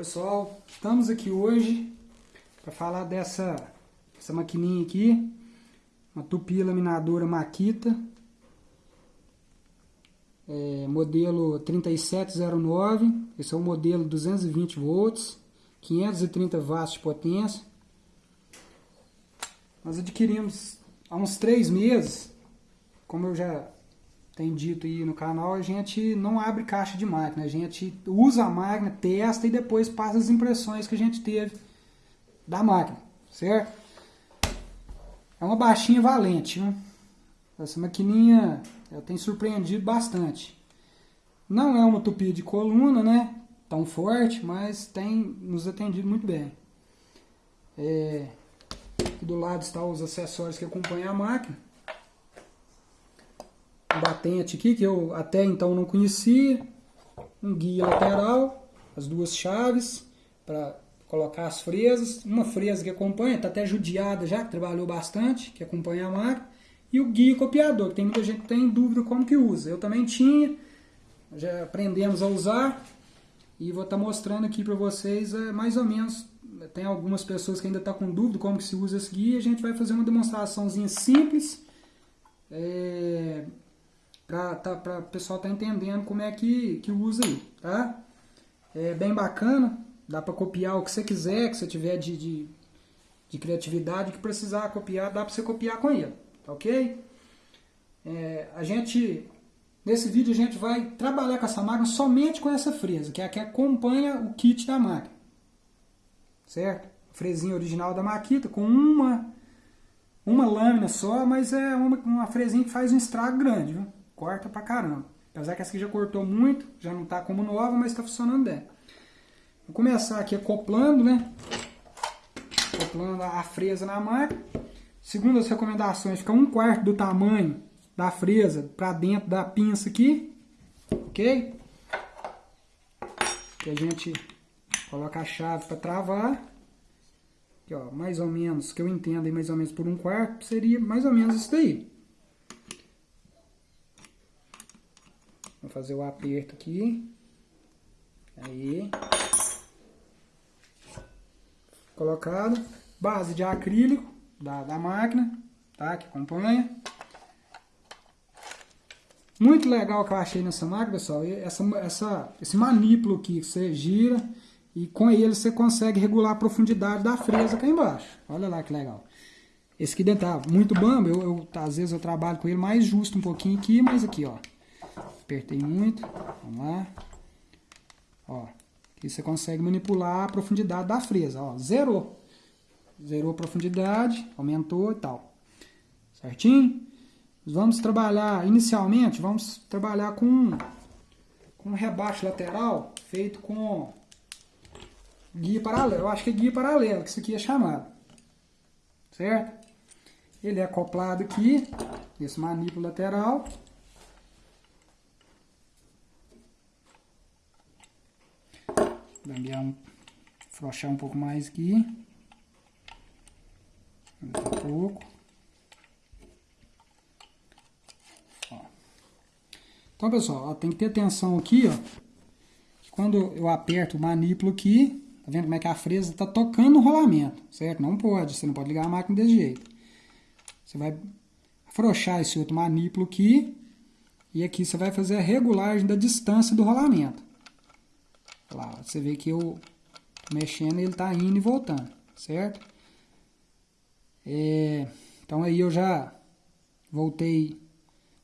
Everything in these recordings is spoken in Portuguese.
Pessoal, estamos aqui hoje para falar dessa essa maquininha aqui, uma tupi laminadora Makita, é, modelo 3709, esse é o modelo 220 volts, 530 watts de potência. Nós adquirimos há uns três meses, como eu já tem dito aí no canal, a gente não abre caixa de máquina, a gente usa a máquina, testa e depois passa as impressões que a gente teve da máquina, certo? É uma baixinha valente, né? Essa maquininha tem surpreendido bastante. Não é uma tupia de coluna, né? Tão forte, mas tem nos atendido muito bem. É, do lado estão os acessórios que acompanham a máquina batente aqui, que eu até então não conhecia, um guia lateral, as duas chaves para colocar as fresas, uma fresa que acompanha, está até judiada já, que trabalhou bastante, que acompanha a máquina, e o guia copiador, que tem muita gente que tem dúvida como que usa. Eu também tinha, já aprendemos a usar, e vou estar tá mostrando aqui para vocês é, mais ou menos, tem algumas pessoas que ainda estão tá com dúvida como que se usa esse guia, a gente vai fazer uma demonstraçãozinha simples, é, para tá, o pessoal tá entendendo como é que, que usa aí, tá? É bem bacana, dá para copiar o que você quiser, que você tiver de, de, de criatividade, que precisar copiar, dá para você copiar com ele, tá ok? É, a gente, nesse vídeo a gente vai trabalhar com essa máquina somente com essa fresa, que é a que acompanha o kit da máquina, certo? fresinha original da Makita com uma uma lâmina só, mas é uma, uma fresinha que faz um estrago grande, viu? Corta pra caramba. Apesar que essa aqui já cortou muito, já não tá como nova, mas tá funcionando bem. Vou começar aqui acoplando, né? Acoplando a fresa na máquina. Segundo as recomendações, fica um quarto do tamanho da fresa para dentro da pinça aqui, ok? Que a gente coloca a chave para travar. Aqui, ó, mais ou menos, que eu entendo aí, mais ou menos por um quarto, seria mais ou menos isso daí. Vou fazer o aperto aqui. Aí. Colocado. Base de acrílico da, da máquina, tá? Que acompanha. Muito legal que eu achei nessa máquina, pessoal. Essa, essa, esse manípulo aqui que você gira e com ele você consegue regular a profundidade da fresa aqui embaixo. Olha lá que legal. Esse aqui dentro tá muito bom, eu, eu, às vezes eu trabalho com ele mais justo um pouquinho aqui, mas aqui, ó. Apertei muito. Vamos lá. Ó. Aqui você consegue manipular a profundidade da fresa. Ó, zerou. Zerou a profundidade, aumentou e tal. Certinho? Vamos trabalhar, inicialmente, vamos trabalhar com, com um rebaixo lateral feito com guia paralelo. Eu acho que é guia paralelo, que isso aqui é chamado. Certo? Ele é acoplado aqui, esse manípulo lateral. Lambear um, afrouxar um pouco mais aqui. Um pouco. Ó. Então, pessoal, ó, tem que ter atenção aqui, ó. Quando eu aperto o manípulo aqui, tá vendo como é que a fresa tá tocando o rolamento, certo? Não pode, você não pode ligar a máquina desse jeito. Você vai afrouxar esse outro manípulo aqui. E aqui você vai fazer a regulagem da distância do rolamento. Lá, você vê que eu mexendo ele está indo e voltando, certo? É, então aí eu já voltei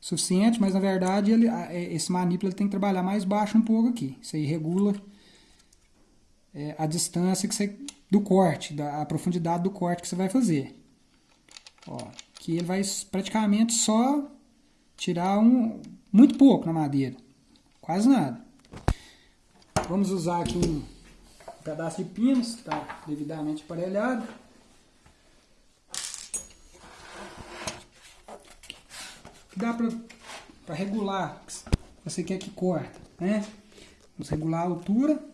suficiente, mas na verdade ele, esse manípulo tem que trabalhar mais baixo um pouco aqui. Isso aí regula é, a distância que você, do corte, da, a profundidade do corte que você vai fazer. Ó, que ele vai praticamente só tirar um, muito pouco na madeira, quase nada. Vamos usar aqui um pedaço de pinos, está devidamente aparelhado. Dá para regular, você quer que corta, né? Vamos regular a altura.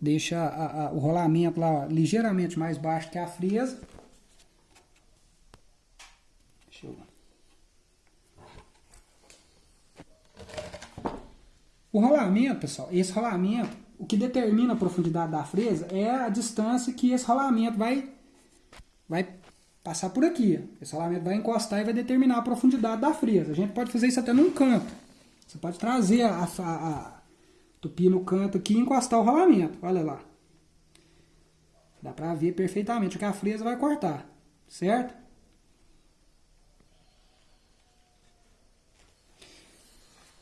Deixa a, a, o rolamento lá ligeiramente mais baixo que a fresa. O rolamento, pessoal, esse rolamento, o que determina a profundidade da fresa é a distância que esse rolamento vai, vai passar por aqui. Esse rolamento vai encostar e vai determinar a profundidade da fresa. A gente pode fazer isso até num canto. Você pode trazer a, a, a no canto aqui e encostar o rolamento. Olha lá. Dá pra ver perfeitamente o que a fresa vai cortar. Certo?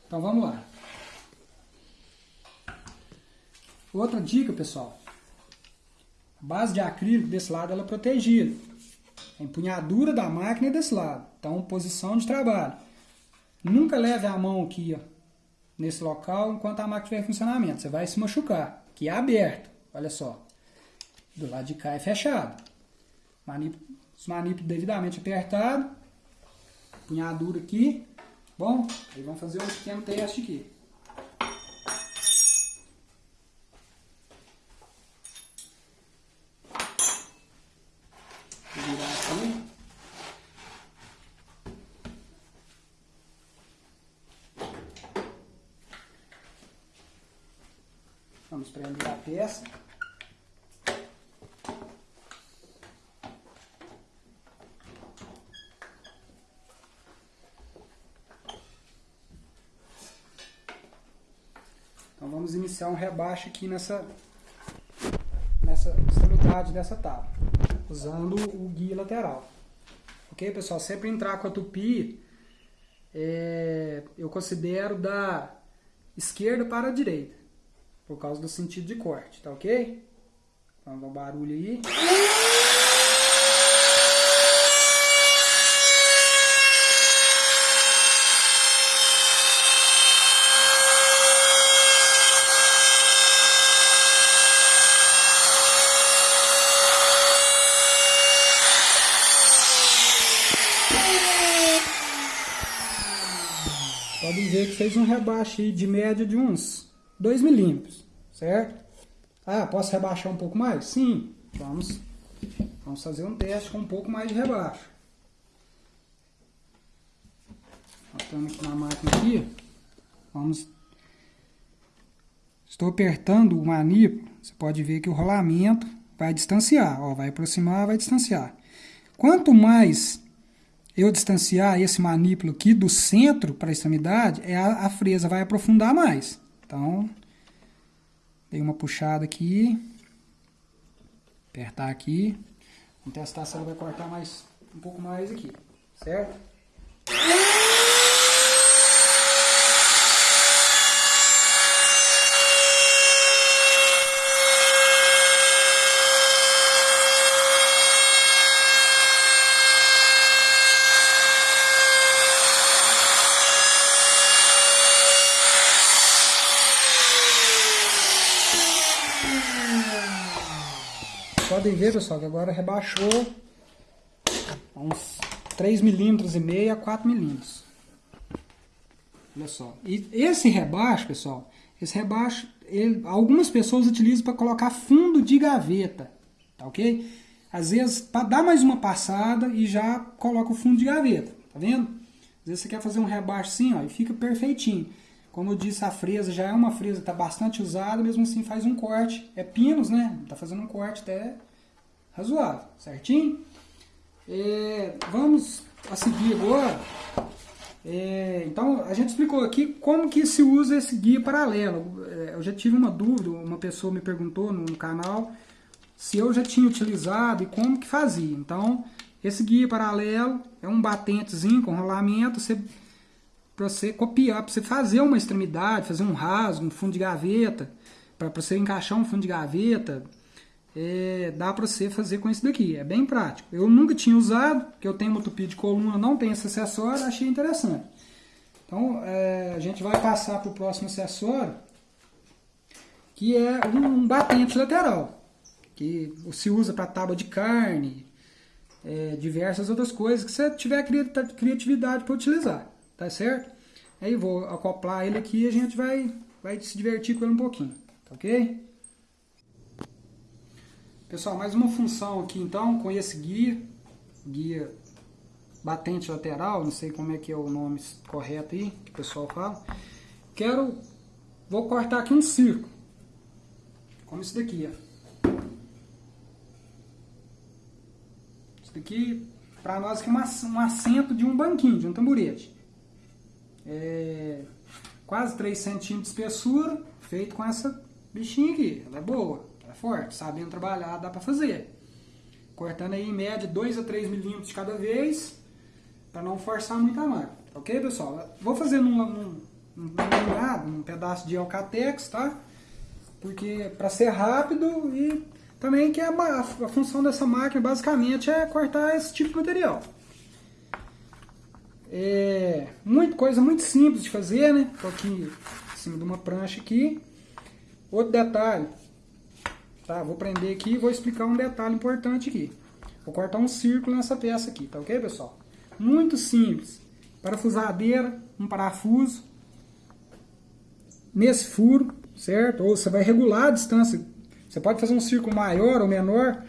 Então vamos lá. Outra dica, pessoal. A base de acrílico desse lado ela é protegida. A empunhadura da máquina é desse lado. Então, posição de trabalho. Nunca leve a mão aqui, ó, nesse local, enquanto a máquina estiver em funcionamento. Você vai se machucar. Aqui é aberto. Olha só. Do lado de cá é fechado. Manip... Os manipulos devidamente apertados. Empunhadura aqui. Bom, aí vamos fazer um pequeno teste aqui. Vamos prender a peça. Então vamos iniciar um rebaixo aqui nessa, nessa extremidade dessa tábua, usando o guia lateral. Ok, pessoal? Sempre entrar com a tupi, é, eu considero da esquerda para a direita por causa do sentido de corte, tá ok? Vamos dar um barulho aí. Podem ver que fez um rebaixo de média de uns 2 milímetros, certo? Ah, posso rebaixar um pouco mais? Sim, vamos, vamos fazer um teste com um pouco mais de rebaixo. Estamos aqui na máquina aqui, vamos... Estou apertando o manípulo, você pode ver que o rolamento vai distanciar, ó, vai aproximar, vai distanciar. Quanto mais eu distanciar esse manípulo aqui do centro para a extremidade, é a, a fresa vai aprofundar mais. Então, dei uma puxada aqui, apertar aqui, vamos testar se ela vai cortar mais um pouco mais aqui, certo? podem ver, pessoal, que agora rebaixou uns 3 milímetros e meio a 4 milímetros. Olha só. E esse rebaixo, pessoal, esse rebaixo, ele, algumas pessoas utilizam para colocar fundo de gaveta, tá ok? Às vezes, para dar mais uma passada e já coloca o fundo de gaveta, tá vendo? Às vezes você quer fazer um rebaixo assim, ó, e fica perfeitinho. Como eu disse, a fresa já é uma fresa que está bastante usada, mesmo assim faz um corte. É pinos, né? Está fazendo um corte até razoável, certinho? É, vamos a seguir agora. É, então, a gente explicou aqui como que se usa esse guia paralelo. É, eu já tive uma dúvida, uma pessoa me perguntou no, no canal se eu já tinha utilizado e como que fazia. Então, esse guia paralelo é um batentezinho com rolamento, para você copiar, para você fazer uma extremidade, fazer um rasgo, um fundo de gaveta, para você encaixar um fundo de gaveta, é, dá para você fazer com isso daqui. É bem prático. Eu nunca tinha usado, porque eu tenho uma tupi de coluna, não tem esse acessório, achei interessante. Então, é, a gente vai passar para o próximo acessório, que é um, um, batente lateral, que se usa para tábua de carne, é, diversas outras coisas que você tiver criatividade para utilizar, tá certo? Aí vou acoplar ele aqui e a gente vai, vai se divertir com ele um pouquinho, tá ok? Pessoal, mais uma função aqui então com esse guia, guia batente lateral, não sei como é que é o nome correto aí, que o pessoal fala. Quero vou cortar aqui um círculo. Como isso daqui, ó. Isso daqui, para nós, aqui é um assento de um banquinho, de um tamborete. É quase 3 centímetros de espessura, feito com essa bichinha aqui. Ela é boa, forte, sabendo trabalhar, dá para fazer. Cortando aí em média 2 a 3 milímetros cada vez, para não forçar muito a máquina. Ok, pessoal? Vou fazer num, num, num, num pedaço de alcatex, tá? Porque para ser rápido e também que a, a, a função dessa máquina basicamente é cortar esse tipo de material. É muito, coisa muito simples de fazer, né? Tô aqui em cima de uma prancha aqui. Outro detalhe, tá? Vou prender aqui e vou explicar um detalhe importante aqui. Vou cortar um círculo nessa peça aqui, tá ok, pessoal? Muito simples. Parafusadeira, um parafuso. Nesse furo, certo? Ou você vai regular a distância. Você pode fazer um círculo maior ou menor,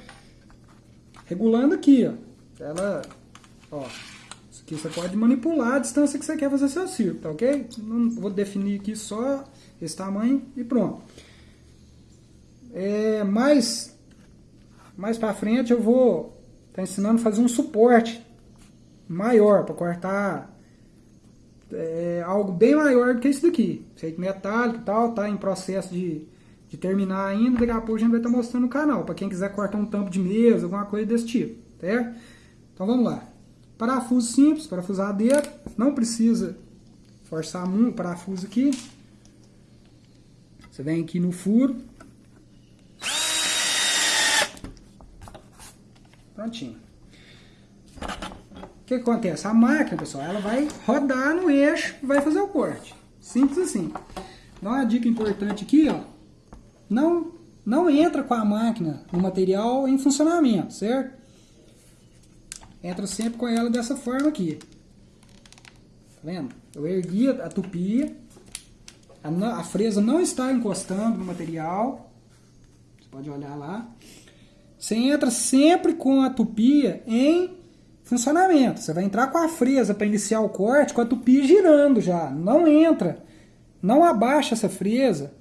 regulando aqui, ó. Ela, ó, que você pode manipular a distância que você quer fazer seu círculo, tá ok? Não vou definir aqui só esse tamanho e pronto. É, mais, mais para frente eu vou tá ensinando a fazer um suporte maior para cortar é, algo bem maior do que isso daqui. Feito metálico e tal, tá em processo de, de terminar ainda, daqui a pouco a gente vai estar tá mostrando no canal, para quem quiser cortar um tampo de mesa, alguma coisa desse tipo, certo? Então vamos lá. Parafuso simples, parafusadeira, não precisa forçar muito o parafuso aqui. Você vem aqui no furo. Prontinho. O que, acontece? A máquina, pessoal, ela vai rodar no eixo e vai fazer o corte. Simples assim. Dá uma dica importante aqui, ó. Não, não entra com a máquina no material em funcionamento, certo? entra sempre com ela dessa forma aqui. Tá vendo? Eu ergui a tupia, a, a fresa não está encostando no material, você pode olhar lá. Você entra sempre com a tupia em funcionamento. Você vai entrar com a fresa para iniciar o corte com a tupia girando já. Não entra, não abaixa essa fresa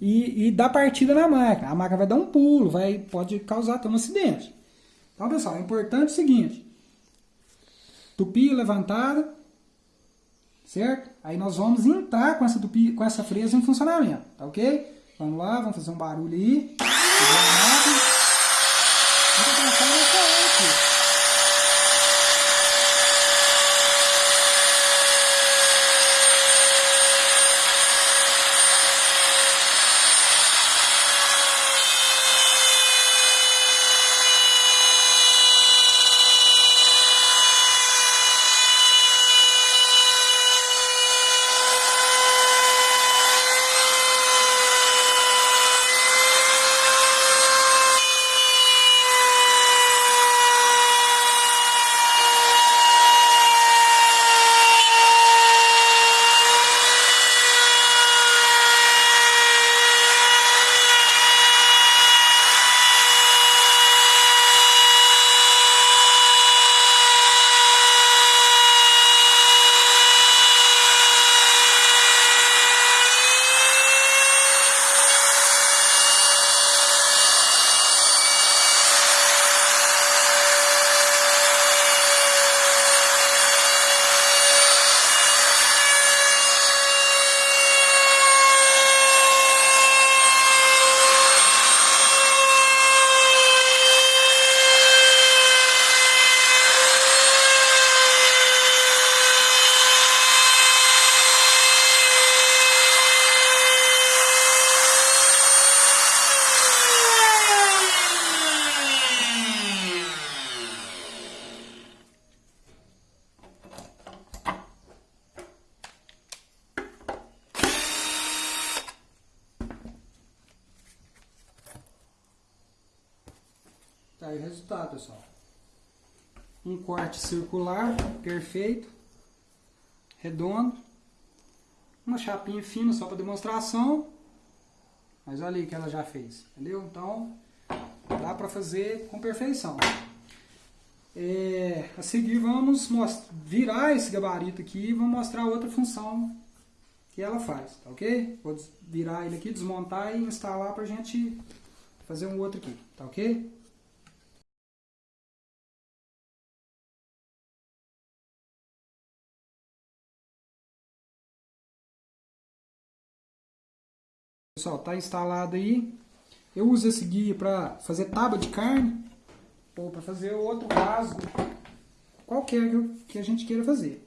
e, e dá partida na máquina. A máquina vai dar um pulo, vai, pode causar até um acidente. Então, pessoal, é importante o seguinte: tupi levantada, certo? Aí nós vamos entrar com essa tupi, com essa fresa em funcionamento, tá ok? Vamos lá, vamos fazer um barulho aí. Tá aí o resultado, pessoal. Um corte circular, perfeito, redondo. Uma chapinha fina só para demonstração. Mas olha aí que ela já fez, entendeu? Então, dá para fazer com perfeição. É, a seguir vamos virar esse gabarito aqui e vamos mostrar outra função que ela faz, tá ok? Vou virar ele aqui, desmontar e instalar pra gente fazer um outro aqui, tá ok? Pessoal, tá instalado aí. Eu uso esse guia para fazer tábua de carne ou para fazer outro rasgo, qualquer que a gente queira fazer.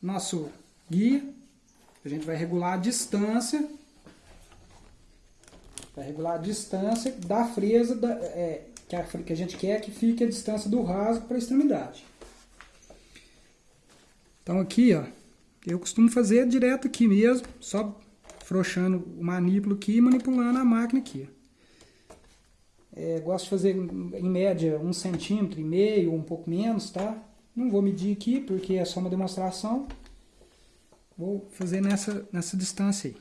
Nosso guia, a gente vai regular a distância Vai regular a distância da fresa da, é, que, a, que a gente quer que fique a distância do rasgo para a extremidade. Então aqui, ó, eu costumo fazer direto aqui mesmo, só frouxando o manípulo aqui e manipulando a máquina aqui. É, gosto de fazer em média um centímetro e meio, um pouco menos, tá? Não vou medir aqui porque é só uma demonstração. Vou fazer nessa, nessa distância aí.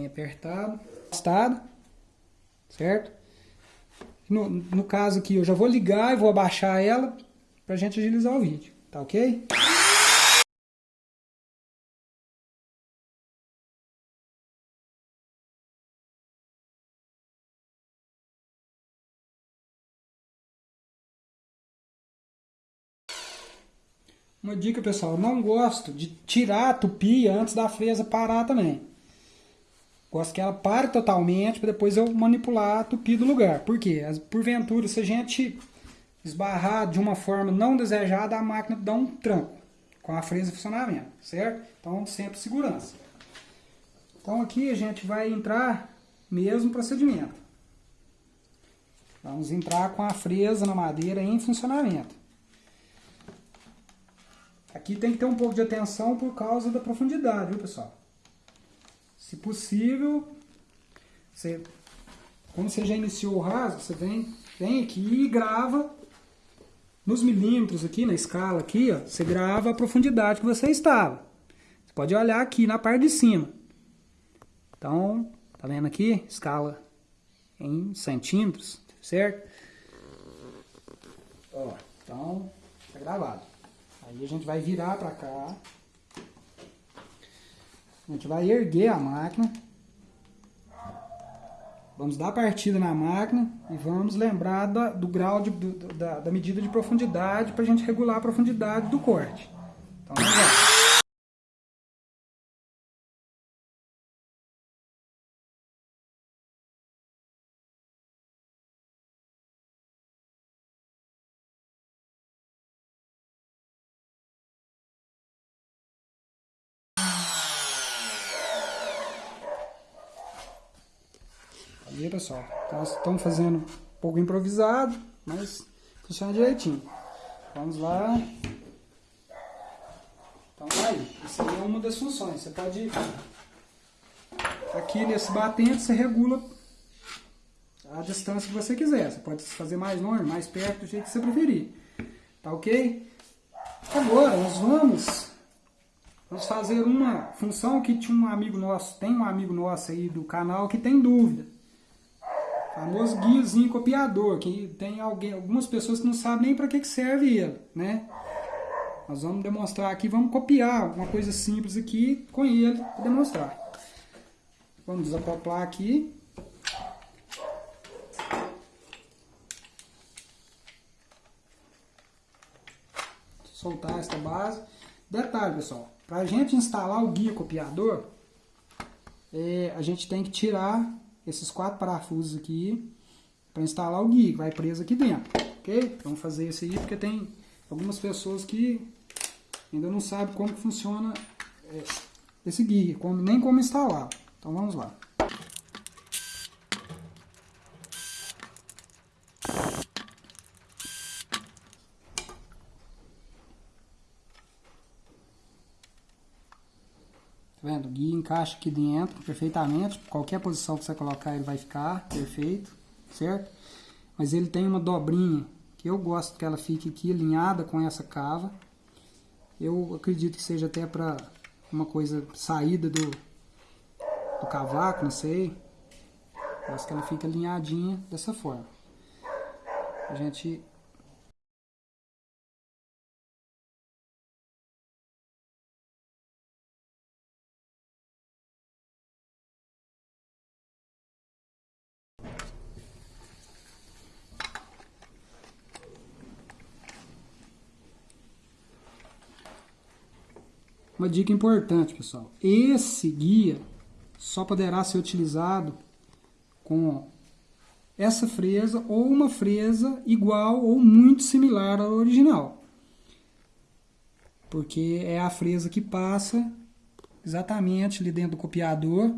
Bem apertado, estado, certo? No, no caso aqui, eu já vou ligar e vou abaixar ela para a gente agilizar o vídeo, tá ok? Uma dica, pessoal, não gosto de tirar a tupia antes da fresa parar também. Gosto que ela pare totalmente para depois eu manipular a tupi do lugar. Por quê? Porventura, se a gente esbarrar de uma forma não desejada, a máquina dá um tranco com a fresa em funcionamento, certo? Então, sempre segurança. Então, aqui a gente vai entrar mesmo procedimento. Vamos entrar com a fresa na madeira em funcionamento. Aqui tem que ter um pouco de atenção por causa da profundidade, viu pessoal? Se possível, você, como você já iniciou o rasgo, você vem, vem aqui e grava nos milímetros aqui, na escala aqui, ó, você grava a profundidade que você estava. Você pode olhar aqui na parte de cima. Então, tá vendo aqui? Escala em centímetros, certo? Ó, então, tá gravado. Aí a gente vai virar para cá. A gente vai erguer a máquina. Vamos dar partida na máquina e vamos lembrar da, do grau de, do, da, da medida de profundidade para a gente regular a profundidade do corte. Então vamos lá. Pessoal, nós estamos fazendo um pouco improvisado, mas funciona direitinho. Vamos lá. Então, tá aí. Isso aí é uma das funções. Você pode... Aqui nesse batente, você regula a distância que você quiser. Você pode fazer mais longe, mais perto, do jeito que você preferir. Tá ok? Agora, nós vamos... Vamos fazer uma função que tinha um amigo nosso, tem um amigo nosso aí do canal que tem dúvida famoso guiazinho copiador, que tem alguém, algumas pessoas que não sabem nem para que, que serve ele, né? Nós vamos demonstrar aqui, vamos copiar uma coisa simples aqui com ele para demonstrar. Vamos desacoplar aqui. Soltar esta base. Detalhe, pessoal, para a gente instalar o guia copiador, é, a gente tem que tirar esses quatro parafusos aqui para instalar o guia, que vai preso aqui dentro, ok? Vamos fazer isso aí porque tem algumas pessoas que ainda não sabem como funciona é, esse guia, como, nem como instalar. Então vamos lá. Vendo? O guia encaixa aqui dentro perfeitamente. Qualquer posição que você colocar ele vai ficar perfeito, certo? Mas ele tem uma dobrinha que eu gosto que ela fique aqui alinhada com essa cava. Eu acredito que seja até para uma coisa saída do, do cavaco, não sei. Parece que ela fica alinhadinha dessa forma. A gente Uma dica importante, pessoal. Esse guia só poderá ser utilizado com essa fresa ou uma fresa igual ou muito similar à original. Porque é a fresa que passa exatamente ali dentro do copiador.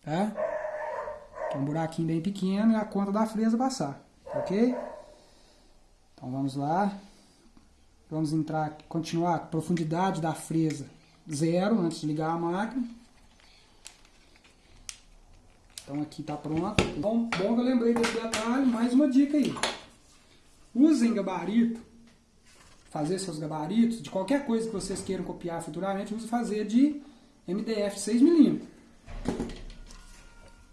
Tá? Tem um buraquinho bem pequeno e a conta da fresa passar, ok? Então vamos lá. Vamos entrar, continuar profundidade da fresa zero antes de ligar a máquina. Então aqui está pronto. Bom, bom que eu lembrei desse detalhe, mais uma dica aí. Usem gabarito, fazer seus gabaritos, de qualquer coisa que vocês queiram copiar futuramente, use fazer de MDF 6mm.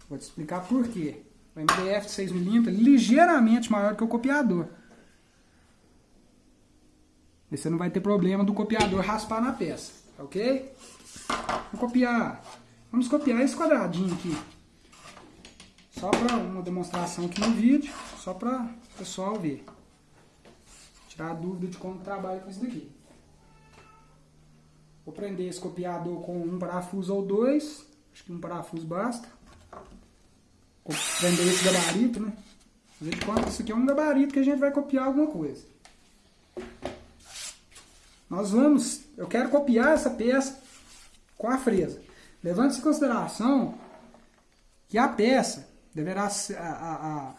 Vou te explicar por quê. O MDF 6mm é ligeiramente maior que o copiador. Você não vai ter problema do copiador raspar na peça, ok? Vamos copiar, vamos copiar esse quadradinho aqui. Só para uma demonstração aqui no vídeo, só para o pessoal ver. Tirar a dúvida de como trabalha com isso daqui. Vou prender esse copiador com um parafuso ou dois. Acho que um parafuso basta. Vou prender esse gabarito, né? Fazer de conta isso aqui é um gabarito que a gente vai copiar alguma coisa. Nós vamos, eu quero copiar essa peça com a fresa. Levando em consideração que a peça deverá ser, a, a, a,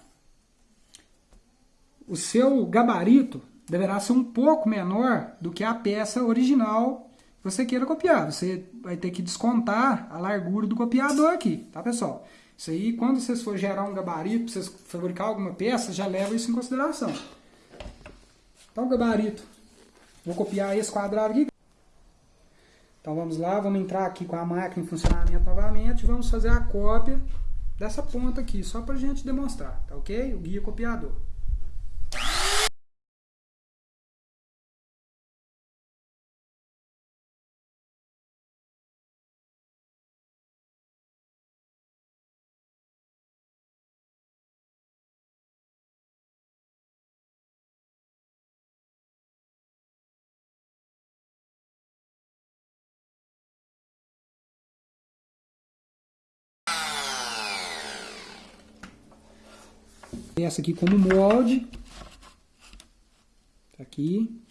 o seu gabarito deverá ser um pouco menor do que a peça original que você queira copiar. Você vai ter que descontar a largura do copiador aqui, tá pessoal? Isso aí, quando vocês for gerar um gabarito, vocês fabricar alguma peça, já leva isso em consideração. Então, gabarito Vou copiar esse quadrado aqui. Então vamos lá, vamos entrar aqui com a máquina em funcionamento novamente. Vamos fazer a cópia dessa ponta aqui, só para a gente demonstrar, tá ok? O guia copiador. Essa aqui como molde. Tá aqui.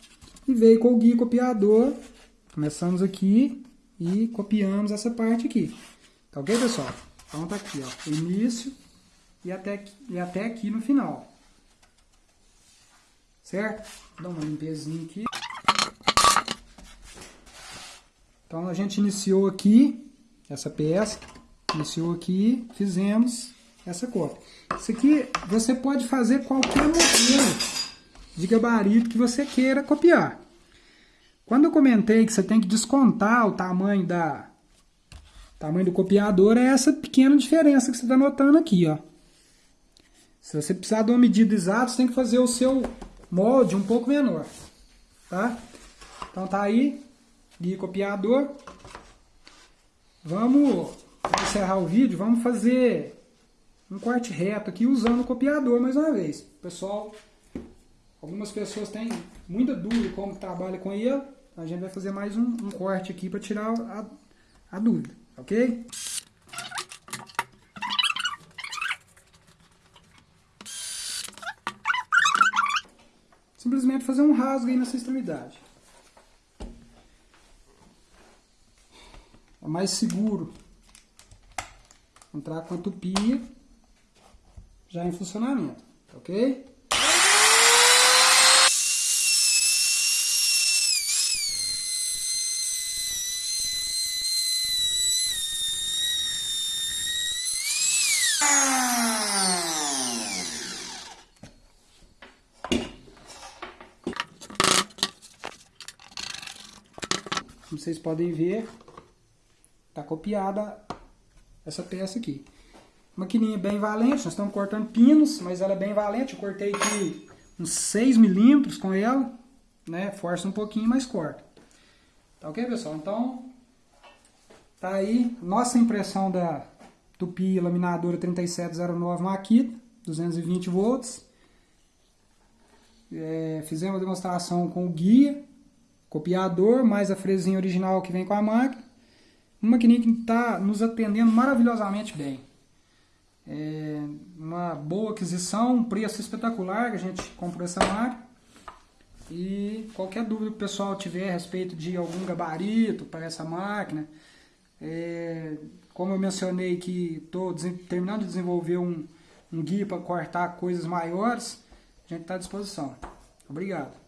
E veio com o guia copiador. Começamos aqui e copiamos essa parte aqui. Tá ok, pessoal? Então tá aqui, ó. Início e até aqui, e até aqui no final. Certo? Dar uma limpezinha aqui. Então a gente iniciou aqui essa peça. Iniciou aqui, fizemos essa cópia. Isso aqui você pode fazer qualquer modelo de gabarito que você queira copiar. Quando eu comentei que você tem que descontar o tamanho da tamanho do copiador, é essa pequena diferença que você está notando aqui, ó. Se você precisar de uma medida exata, você tem que fazer o seu molde um pouco menor, tá? Então tá aí, guia copiador. Vamos encerrar o vídeo, vamos fazer um corte reto aqui usando o copiador mais uma vez. Pessoal, algumas pessoas têm muita dúvida como trabalha com ele. A gente vai fazer mais um, um corte aqui para tirar a, a dúvida, ok? Simplesmente fazer um rasgo aí nessa extremidade. É mais seguro entrar com a tupia já em funcionamento, ok? Como vocês podem ver, está copiada essa peça aqui. Maquininha bem valente, nós estamos cortando pinos, mas ela é bem valente. Eu cortei aqui uns 6 milímetros com ela, né? Força um pouquinho, mas corta. Tá ok, pessoal? Então, tá aí nossa impressão da Tupi laminadora 3709 Makita, 220 volts. É, fizemos a demonstração com o guia, copiador, mais a fresinha original que vem com a máquina. Uma maquininha que está nos atendendo maravilhosamente bem. É uma boa aquisição, um preço espetacular que a gente comprou essa máquina. E qualquer dúvida que o pessoal tiver a respeito de algum gabarito para essa máquina, é, como eu mencionei que estou terminando de desenvolver um, um guia para cortar coisas maiores, a gente está à disposição. Obrigado.